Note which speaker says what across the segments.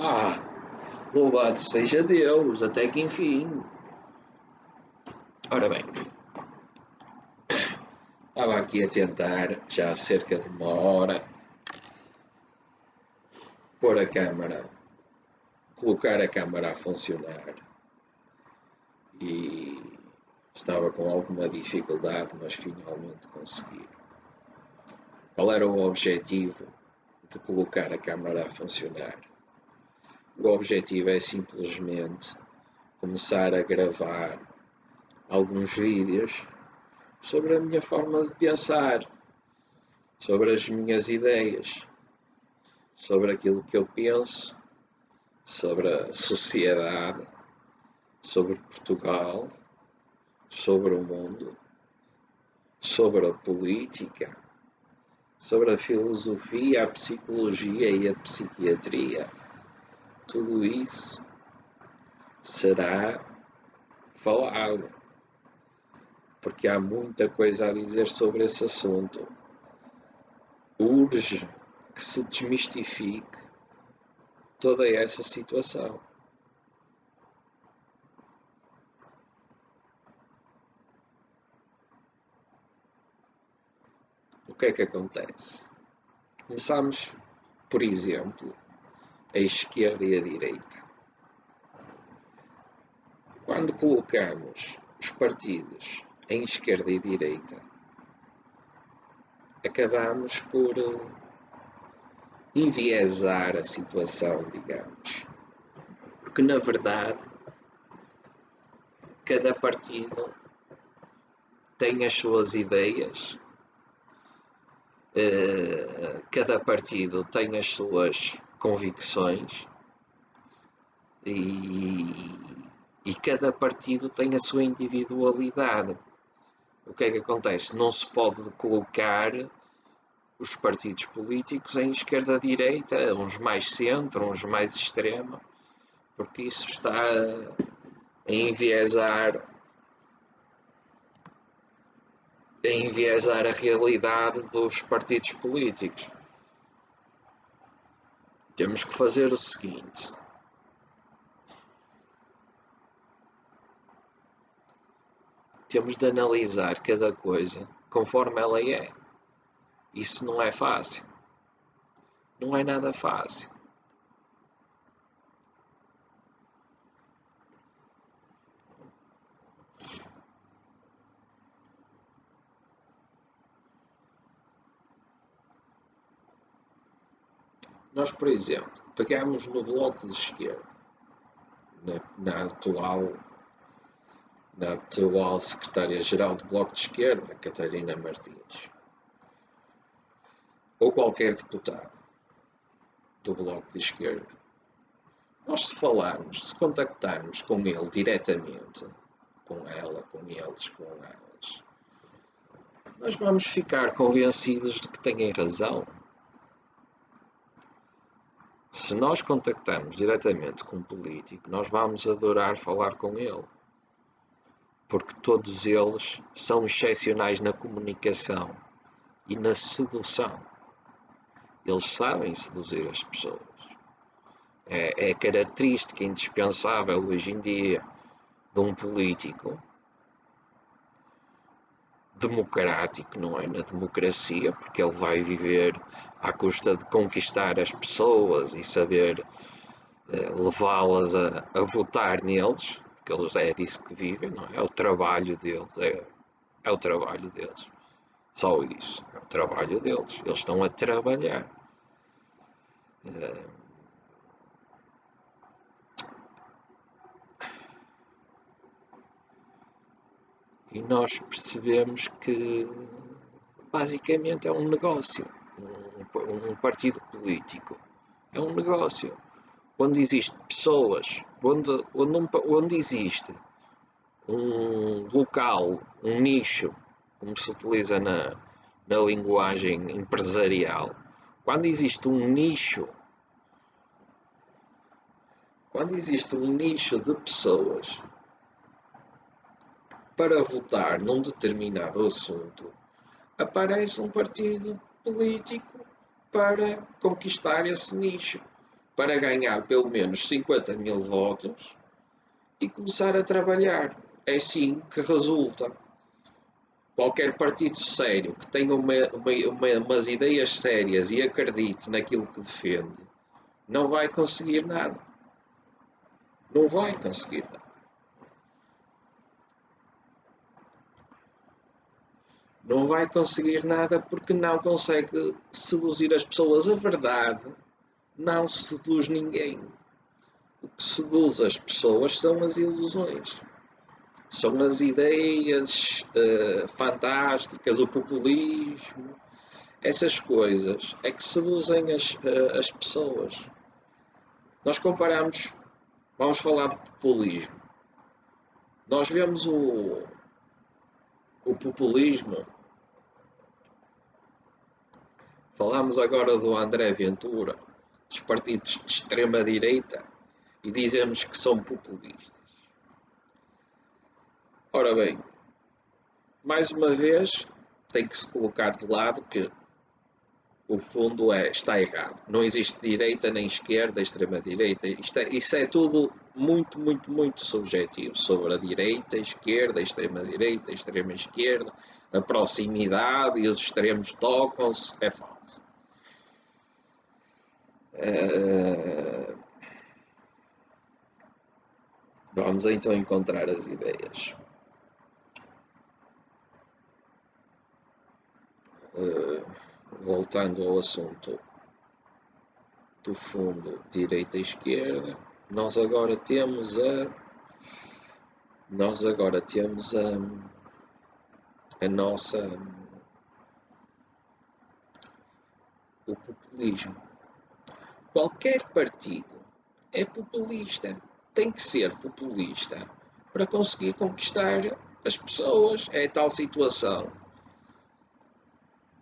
Speaker 1: Ah, louvado seja Deus, até que enfim. Ora bem, estava aqui a tentar, já há cerca de uma hora, pôr a câmara, colocar a câmara a funcionar. E estava com alguma dificuldade, mas finalmente consegui. Qual era o objetivo de colocar a câmara a funcionar? O objetivo é simplesmente começar a gravar alguns vídeos sobre a minha forma de pensar, sobre as minhas ideias, sobre aquilo que eu penso, sobre a sociedade, sobre Portugal, sobre o mundo, sobre a política, sobre a filosofia, a psicologia e a psiquiatria tudo isso será falado, porque há muita coisa a dizer sobre esse assunto. Urge que se desmistifique toda essa situação. O que é que acontece? Começamos, por exemplo, a esquerda e a direita. Quando colocamos os partidos em esquerda e direita, acabamos por eh, enviesar a situação, digamos. Porque, na verdade, cada partido tem as suas ideias, eh, cada partido tem as suas convicções e, e cada partido tem a sua individualidade. O que é que acontece? Não se pode colocar os partidos políticos em esquerda-direita, uns mais centro, uns mais extrema, porque isso está a enviesar a enviesar a realidade dos partidos políticos temos que fazer o seguinte. Temos de analisar cada coisa conforme ela é. Isso não é fácil. Não é nada fácil. Nós, por exemplo, pegamos no bloco de esquerda, na, na atual na atual secretária-geral do Bloco de Esquerda, Catarina Martins, ou qualquer deputado do Bloco de Esquerda, nós se falarmos, se contactarmos com ele diretamente, com ela, com eles, com elas, nós vamos ficar convencidos de que têm razão. Se nós contactarmos diretamente com um político, nós vamos adorar falar com ele. Porque todos eles são excepcionais na comunicação e na sedução. Eles sabem seduzir as pessoas. É, é característica indispensável hoje em dia de um político democrático, não é? Na democracia, porque ele vai viver à custa de conquistar as pessoas e saber eh, levá-las a, a, votar neles, porque eles é disso que vivem, não é? É o trabalho deles, é, é o trabalho deles. Só isso, é o trabalho deles. Eles estão a trabalhar. Eh, e nós percebemos que basicamente é um negócio, um, um partido político. É um negócio. Onde existem pessoas, onde, onde, um, onde existe um local, um nicho, como se utiliza na, na linguagem empresarial, quando existe um nicho, quando existe um nicho de pessoas para votar num determinado assunto, aparece um partido político para conquistar esse nicho. para ganhar pelo menos 50 mil votos e começar a trabalhar. É assim que resulta. Qualquer partido sério que tenha uma, uma, uma, umas ideias sérias e acredite naquilo que defende, não vai conseguir nada. Não vai conseguir nada. Não vai conseguir nada porque não consegue seduzir as pessoas. A verdade não seduz ninguém. O que seduz as pessoas são as ilusões. São as ideias uh, fantásticas, o populismo, essas coisas é que seduzem as, uh, as pessoas. Nós comparamos, vamos falar de populismo. Nós vemos o, o populismo Falamos agora do André Ventura, dos partidos de extrema-direita, e dizemos que são populistas. Ora bem, mais uma vez, tem que se colocar de lado que o fundo é, está errado. Não existe direita nem esquerda, extrema-direita. É, isso é tudo muito, muito, muito subjetivo sobre a direita, a esquerda, extrema-direita, extrema-esquerda, a proximidade e os extremos tocam-se. É falso. Uh, vamos então encontrar as ideias. Uh, voltando ao assunto do fundo direita e esquerda, nós agora temos a nós agora temos a, a nossa o populismo. Qualquer partido é populista, tem que ser populista para conseguir conquistar as pessoas. É tal situação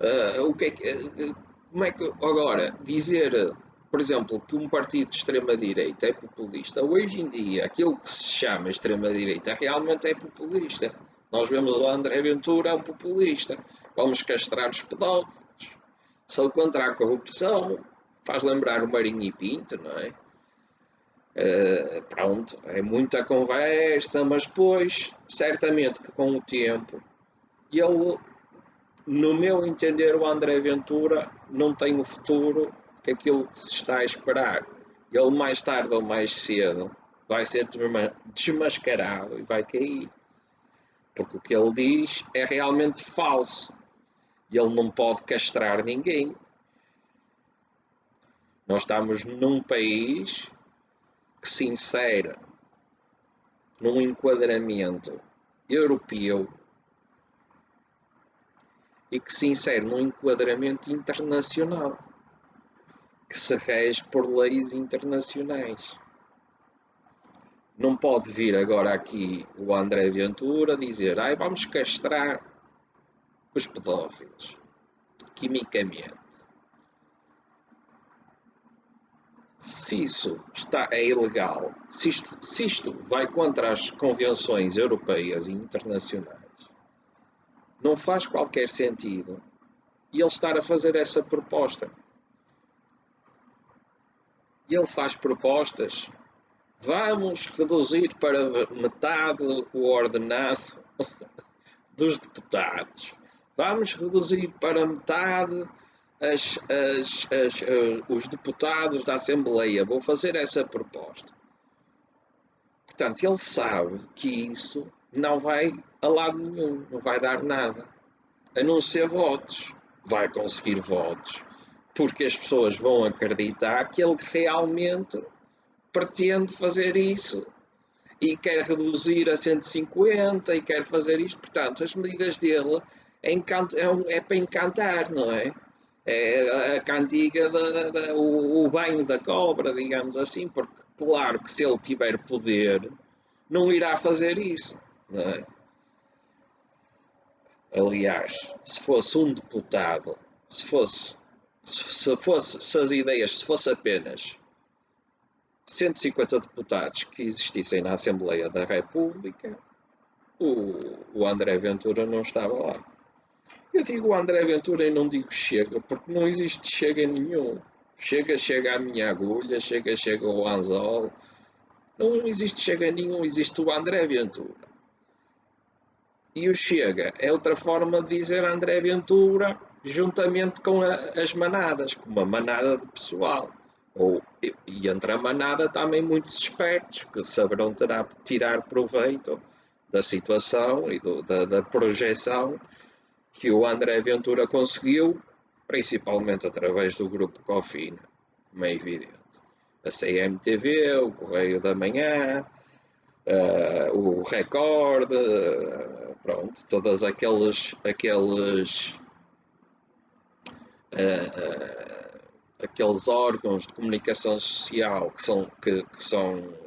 Speaker 1: Uh, o que é que, uh, como é que agora dizer, por exemplo, que um partido de extrema-direita é populista, hoje em dia aquilo que se chama extrema-direita realmente é populista. Nós vemos o André Ventura é um populista. Vamos castrar os pedófilos. Sou contra a corrupção. Faz lembrar o Marinho e Pinto, não é? Uh, pronto, é muita conversa, mas depois, certamente que com o tempo, ele no meu entender, o André Ventura não tem o futuro que aquilo que se está a esperar. Ele, mais tarde ou mais cedo, vai ser desmascarado e vai cair. Porque o que ele diz é realmente falso. E ele não pode castrar ninguém. Nós estamos num país que se insere num enquadramento europeu e que se insere num enquadramento internacional, que se rege por leis internacionais. Não pode vir agora aqui o André Ventura dizer ai, vamos castrar os pedófilos, quimicamente. Se isso está, é ilegal, se isto, se isto vai contra as convenções europeias e internacionais, não faz qualquer sentido e ele estar a fazer essa proposta. Ele faz propostas. Vamos reduzir para metade o ordenado dos deputados. Vamos reduzir para metade as, as, as, uh, os deputados da Assembleia. Vou fazer essa proposta. Portanto, ele sabe que isso não vai a lado nenhum, não vai dar nada, a não ser votos. Vai conseguir votos, porque as pessoas vão acreditar que ele realmente pretende fazer isso e quer reduzir a 150 e quer fazer isto. Portanto, as medidas dele é, é, é para encantar, não é? É a cantiga, da, da, o, o banho da cobra, digamos assim, porque claro que se ele tiver poder, não irá fazer isso. É? Aliás, se fosse um deputado, se fosse, se fosse, se as ideias, se fosse apenas 150 deputados que existissem na Assembleia da República, o, o André Ventura não estava lá. Eu digo André Ventura e não digo Chega, porque não existe Chega nenhum. Chega, chega a minha agulha, chega, chega o anzol. Não existe chega nenhum, existe o André Ventura. E o chega é outra forma de dizer André Ventura juntamente com a, as manadas, com uma manada de pessoal. Ou, e entre a manada também muitos espertos que saberão terá, tirar proveito da situação e do, da, da projeção que o André Ventura conseguiu, principalmente através do grupo Cofina, como é evidente. A CMTV, o Correio da Manhã, uh, o Record, uh, pronto, todos aqueles, aqueles, uh, aqueles órgãos de comunicação social que são, que, que são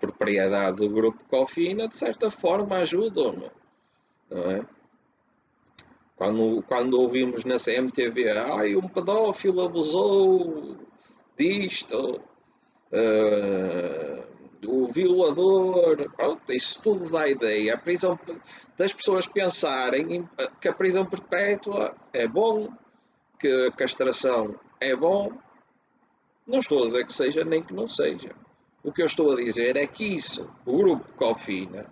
Speaker 1: propriedade do grupo Cofina, de certa forma ajudam, não é? Quando, quando ouvimos na CMTV, ai, um pedófilo abusou disto, uh, o violador, pronto, isso tudo dá ideia. A prisão, das pessoas pensarem que a prisão perpétua é bom, que a castração é bom. Não estou a dizer que seja nem que não seja. O que eu estou a dizer é que isso, o grupo Cofina,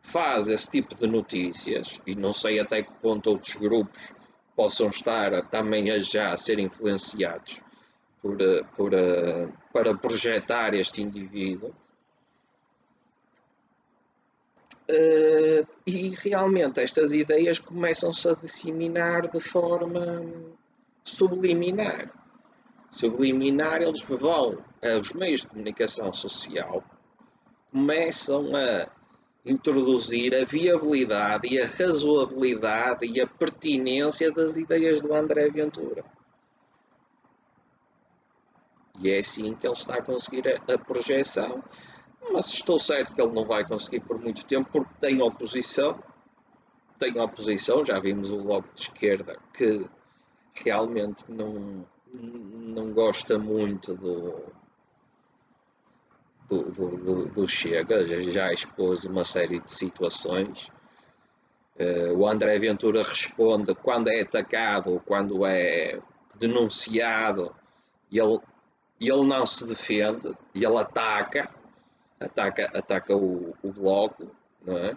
Speaker 1: faz esse tipo de notícias, e não sei até que ponto outros grupos possam estar também a já a ser influenciados por, eh, por, eh, para projetar este indivíduo. Uh, e realmente estas ideias começam-se a disseminar de forma subliminar. Subliminar, eles vão aos meios de comunicação social, começam a introduzir a viabilidade e a razoabilidade e a pertinência das ideias do André Ventura. E é assim que ele está a conseguir a, a projeção. Mas estou certo que ele não vai conseguir por muito tempo, porque tem oposição. Tem oposição, já vimos o Bloco de Esquerda que realmente não, não gosta muito do, do, do, do Chega, já, já, expôs uma série de situações. Uh, o André Ventura responde quando é atacado, quando é denunciado, e ele, ele não se defende, e ele ataca, ataca, ataca o, o bloco, não é?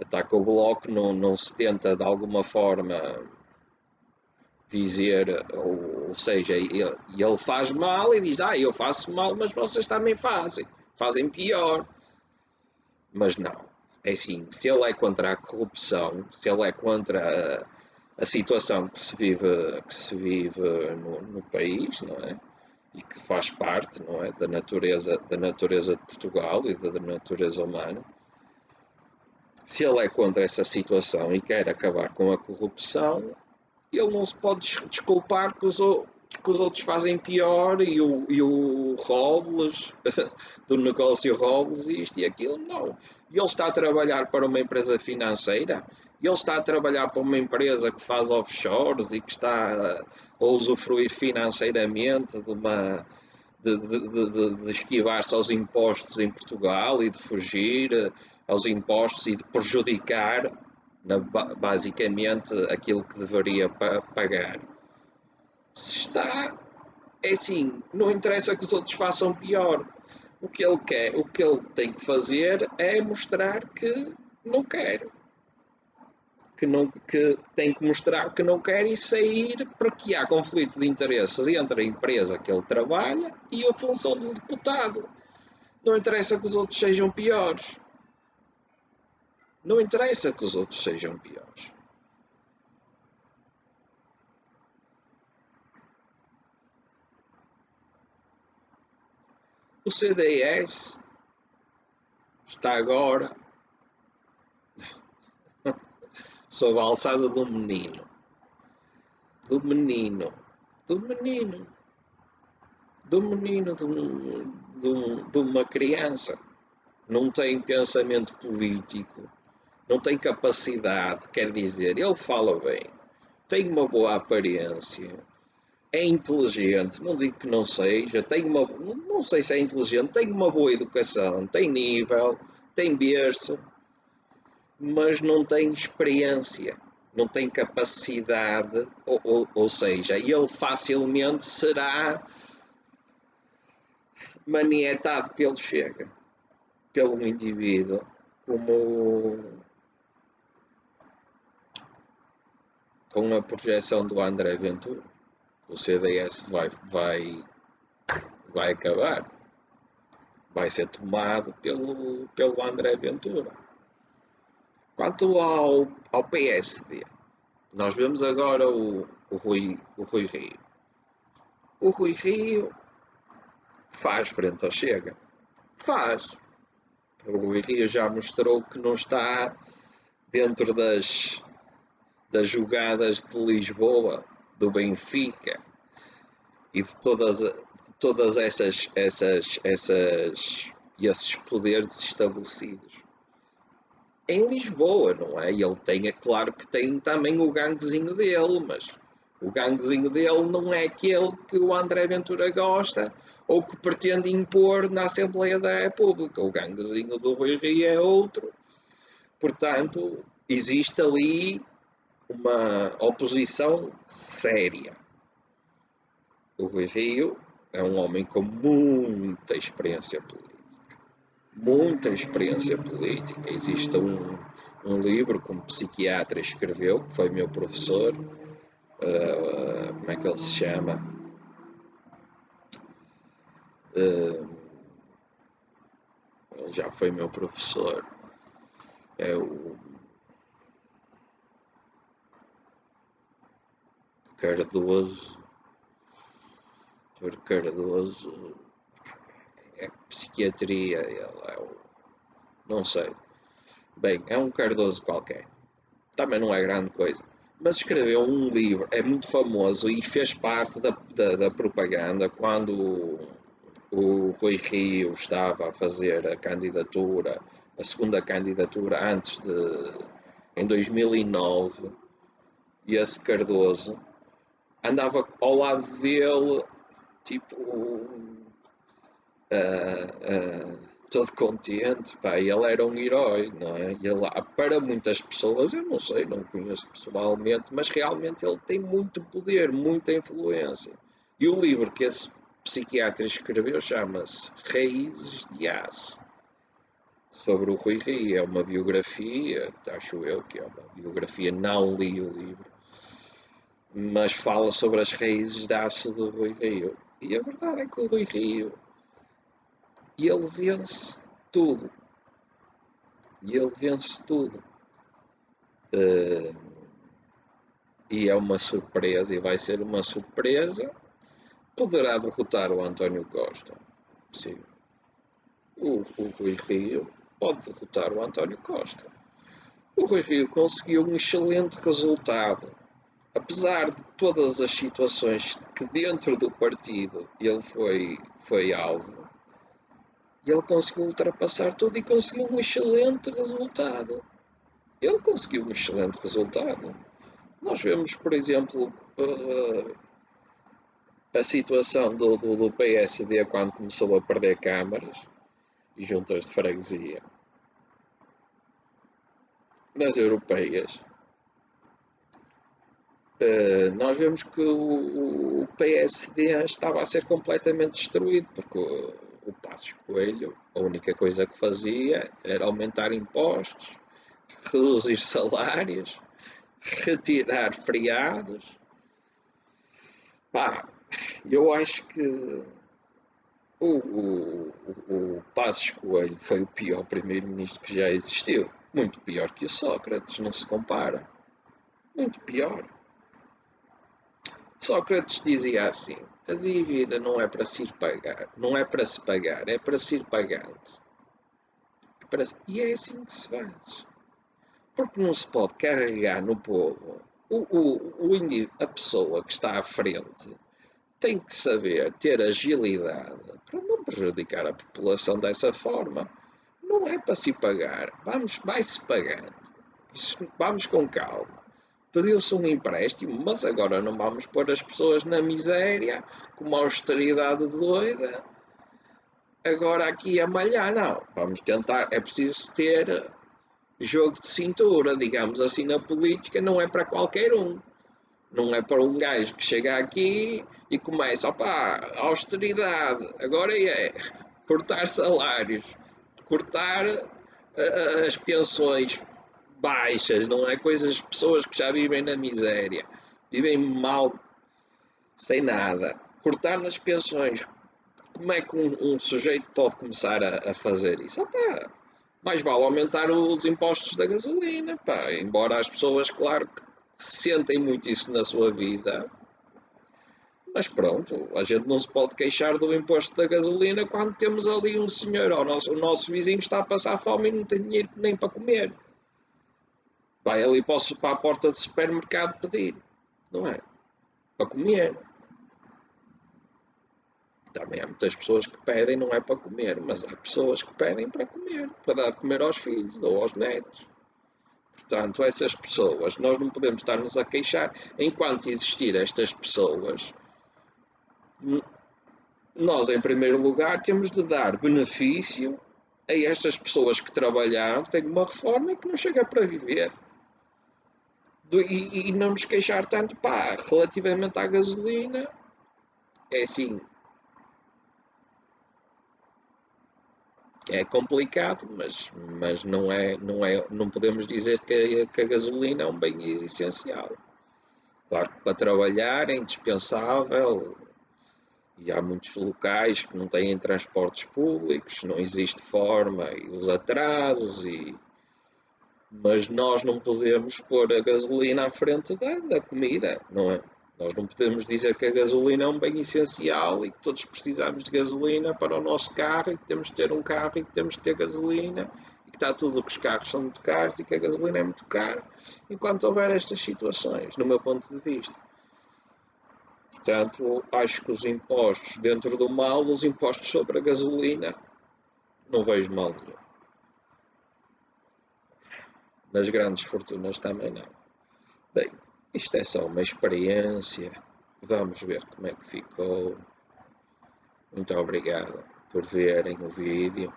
Speaker 1: Ataca o bloco, não, não se tenta de alguma forma dizer, ou, ou seja, ele, ele, faz mal e diz, ah, eu faço mal, mas vocês também fazem, fazem pior. Mas não, é assim, se ele é contra a corrupção, se ele é contra a, a situação que se vive, que se vive no, no, país, não é? E que faz parte, não é, da natureza, da natureza de Portugal e da natureza humana. Se ele é contra essa situação e quer acabar com a corrupção, ele não se pode desculpar que os, que os outros fazem pior e o, e o Robles, do negócio Robles, isto e aquilo, não. E ele está a trabalhar para uma empresa financeira, e ele está a trabalhar para uma empresa que faz offshores e que está a, usufruir financeiramente de uma. de, de, de, de esquivar-se aos impostos em Portugal e de fugir eh, aos impostos e de prejudicar na, basicamente aquilo que deveria pagar. Se está, é assim, não interessa que os outros façam pior. O que ele quer, o que ele tem que fazer é mostrar que não quer. Que, não, que tem que mostrar que não quer e sair porque há conflito de interesses entre a empresa que ele trabalha e a função de deputado. Não interessa que os outros sejam piores. Não interessa que os outros sejam piores. O CDS está agora sob a alçada do menino. Do menino. Do menino. Do menino de, um, de, um, uma criança. Não tem pensamento político. Não tem capacidade, quer dizer, ele fala bem, tem uma boa aparência, é inteligente, não digo que não seja, tem uma, não sei se é inteligente, tem uma boa educação, tem nível, tem berço, mas não tem experiência. não tem capacidade, ou, ou, ou seja, ele facilmente será manietado pelo Chega, pelo indivíduo, como com a projeção do André Ventura. O CDS vai, vai, vai acabar. Vai ser tomado pelo, pelo André Ventura. Quanto ao, ao PSD, nós vemos agora o, o, Rui, o Rui Rio. O Rui Rio faz frente ao Chega. Faz. O Rui Rio já mostrou que não está dentro das, das jogadas de Lisboa, do Benfica e de todas, de todas essas, essas, essas, esses poderes estabelecidos em Lisboa, não é? E ele tem, é claro que tem também o ganguezinho dele, mas o ganguezinho dele não é aquele que o André Ventura gosta ou que pretende impor na Assembleia da República. O ganguezinho do Rui Rio é outro. Portanto, existe ali uma oposição séria. O Rui Rio é um homem com muita experiência política muita experiência política. Existe um, um livro que um psiquiatra escreveu, que foi meu professor, uh, como é que ele se chama? Uh, ele já foi meu professor. É o Cardoso. Cardoso é psiquiatria, é o, não sei. Bem, é um Cardoso qualquer. Também não é grande coisa. Mas escreveu um livro, é muito famoso e fez parte da, da, da propaganda quando o, o Rui Rio estava a fazer a candidatura, a segunda candidatura antes de. em 2009. E esse Cardoso andava ao lado dele, tipo, uh, todo contente, pá, ele era um herói, não é? Ele, para muitas pessoas, eu não sei, não conheço pessoalmente, mas realmente ele tem muito poder, muita influência. E o livro que esse psiquiatra escreveu chama-se Raízes de Aço, sobre o Rui Rio. É uma biografia, acho eu que é uma biografia, não li o livro, mas fala sobre as raízes de aço do Rui Rio. E a verdade é que o Rui Rio e ele vence tudo. E ele vence tudo. Uh, e é uma surpresa, e vai ser uma surpresa. Poderá derrotar o António Costa. Sim. O, o Rui Rio pode derrotar o António Costa. O Rui Rio conseguiu um excelente resultado. Apesar de todas as situações que dentro do partido ele foi, foi alvo, e ele conseguiu ultrapassar tudo e conseguiu um excelente resultado. Ele conseguiu um excelente resultado. Nós vemos, por exemplo, uh, a situação do, do, do, PSD quando começou a perder câmaras e juntas de freguesia nas europeias. Uh, nós vemos que o, o, PSD estava a ser completamente destruído, porque o Passos Coelho, a única coisa que fazia era aumentar impostos, reduzir salários, retirar feriados. Pá, eu acho que o, o, o Passos Coelho foi o pior primeiro-ministro que já existiu. Muito pior que o Sócrates, não se compara. Muito pior. Sócrates dizia assim: a dívida não é para se pagar, não é para se pagar, é para se ir pagando. É para... E é assim que se faz. Porque não se pode carregar no povo. O, o, o a pessoa que está à frente tem que saber ter agilidade para não prejudicar a população dessa forma. Não é para se pagar. Vamos, vai-se pagando. Isso, vamos com calma pediu-se um empréstimo, mas agora não vamos pôr as pessoas na miséria, com uma austeridade doida, agora aqui a malhar, não. Vamos tentar, é preciso ter jogo de cintura, digamos assim, na política, não é para qualquer um. Não é para um gajo que chega aqui e começa, opá, austeridade, agora é cortar salários, cortar uh, as pensões baixas, não é? Coisas, pessoas que já vivem na miséria, vivem mal, sem nada, cortar nas pensões. Como é que um, um sujeito pode começar a, a fazer isso? Opá, mais vale aumentar os impostos da gasolina, pá, embora as pessoas, claro, que sentem muito isso na sua vida. Mas pronto, a gente não se pode queixar do imposto da gasolina quando temos ali um senhor, o nosso, o nosso vizinho está a passar fome e não tem dinheiro nem para comer. Vai ali para, para a porta do supermercado pedir, não é? Para comer. Também há muitas pessoas que pedem não é para comer, mas há pessoas que pedem para comer, para dar de comer aos filhos ou aos netos. Portanto, essas pessoas, nós não podemos estar-nos a queixar. Enquanto existir estas pessoas, nós, em primeiro lugar, temos de dar benefício a estas pessoas que trabalharam, que têm uma reforma e que não chega para viver. E, e não nos queixar tanto, pá, relativamente à gasolina, é assim, é complicado, mas, mas não, é, não, é, não podemos dizer que, que a gasolina é um bem essencial. Claro que para trabalhar é indispensável e há muitos locais que não têm transportes públicos, não existe forma e os atrasos, e... mas nós não podemos pôr a gasolina à frente da, da comida, não é? Nós não podemos dizer que a gasolina é um bem essencial e que todos precisamos de gasolina para o nosso carro e que temos de ter um carro e que temos de ter gasolina e que está tudo que os carros são muito caros e que a gasolina é muito cara enquanto houver estas situações, no meu ponto de vista. Portanto, acho que os impostos dentro do mal, os impostos sobre a gasolina, não vejo mal nenhum. Nas grandes fortunas também não. Bem, isto é só uma experiência. Vamos ver como é que ficou. Muito obrigado por verem o vídeo.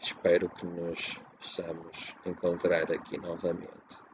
Speaker 1: Espero que nos possamos encontrar aqui novamente.